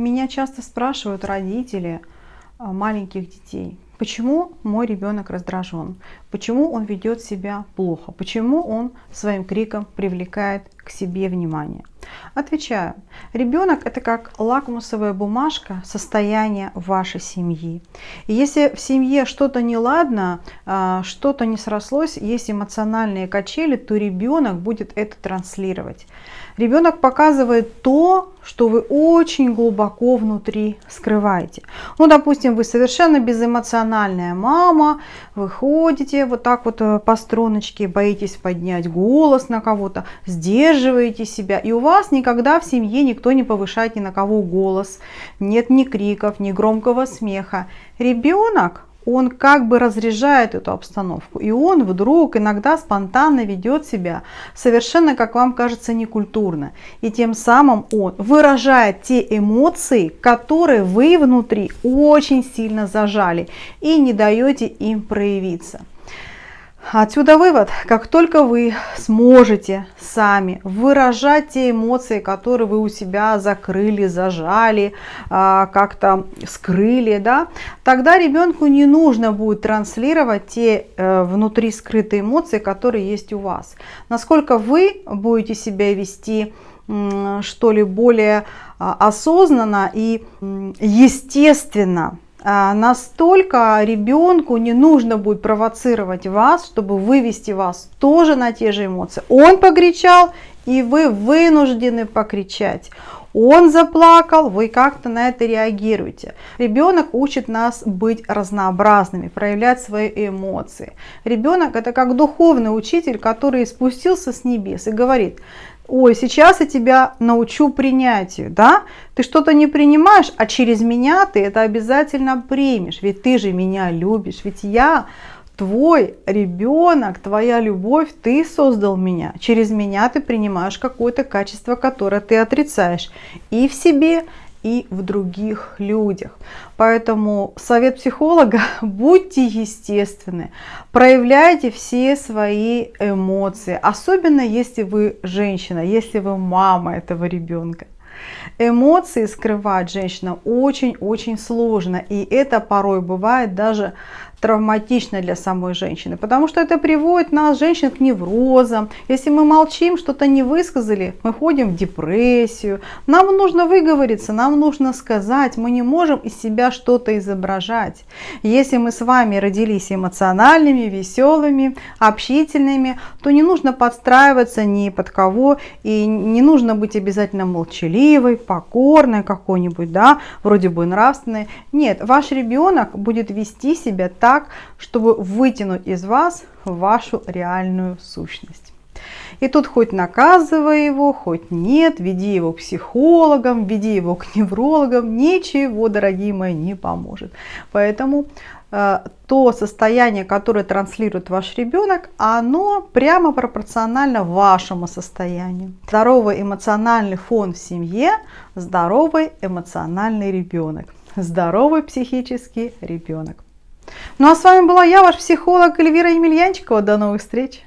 Меня часто спрашивают родители а, маленьких детей, почему мой ребенок раздражен, почему он ведет себя плохо, почему он своим криком привлекает к себе внимание. Отвечаю, ребенок это как лакмусовая бумажка состояния вашей семьи. И если в семье что-то неладно, а, что-то не срослось, есть эмоциональные качели, то ребенок будет это транслировать. Ребенок показывает то, что вы очень глубоко внутри скрываете. Ну, допустим, вы совершенно безэмоциональная мама, вы ходите вот так вот э, по струночке, боитесь поднять голос на кого-то, сдерживаете себя, и у вас никогда в семье никто не повышает ни на кого голос, нет ни криков, ни громкого смеха. Ребенок он как бы разряжает эту обстановку. И он вдруг иногда спонтанно ведет себя совершенно, как вам кажется, некультурно. И тем самым он выражает те эмоции, которые вы внутри очень сильно зажали и не даете им проявиться. Отсюда вывод, как только вы сможете сами выражать те эмоции, которые вы у себя закрыли, зажали, а, как-то скрыли, да, тогда ребенку не нужно будет транслировать те э, внутри скрытые эмоции, которые есть у вас. Насколько вы будете себя вести что ли более а, осознанно и естественно, настолько ребенку не нужно будет провоцировать вас, чтобы вывести вас тоже на те же эмоции. Он покричал, и вы вынуждены покричать. Он заплакал, вы как-то на это реагируете. Ребенок учит нас быть разнообразными, проявлять свои эмоции. Ребенок это как духовный учитель, который спустился с небес и говорит, ой, сейчас я тебя научу принятию, да, ты что-то не принимаешь, а через меня ты это обязательно примешь, ведь ты же меня любишь, ведь я твой ребенок, твоя любовь, ты создал меня, через меня ты принимаешь какое-то качество, которое ты отрицаешь и в себе, и в других людях. Поэтому совет психолога, будьте естественны, проявляйте все свои эмоции, особенно если вы женщина, если вы мама этого ребенка. Эмоции скрывать женщина очень-очень сложно, и это порой бывает даже травматично для самой женщины, потому что это приводит нас, женщин, к неврозам. Если мы молчим, что-то не высказали, мы ходим в депрессию. Нам нужно выговориться, нам нужно сказать, мы не можем из себя что-то изображать. Если мы с вами родились эмоциональными, веселыми, общительными, то не нужно подстраиваться ни под кого, и не нужно быть обязательно молчаливой, покорной какой-нибудь, да, вроде бы нравственной. Нет, ваш ребенок будет вести себя так, так, чтобы вытянуть из вас вашу реальную сущность. И тут хоть наказывай его, хоть нет, веди его к психологам, веди его к неврологам, ничего, дорогие мои, не поможет. Поэтому э, то состояние, которое транслирует ваш ребенок, оно прямо пропорционально вашему состоянию. Здоровый эмоциональный фон в семье, здоровый эмоциональный ребенок, здоровый психический ребенок. Ну а с вами была я, ваш психолог Эльвира Емельянчикова. До новых встреч!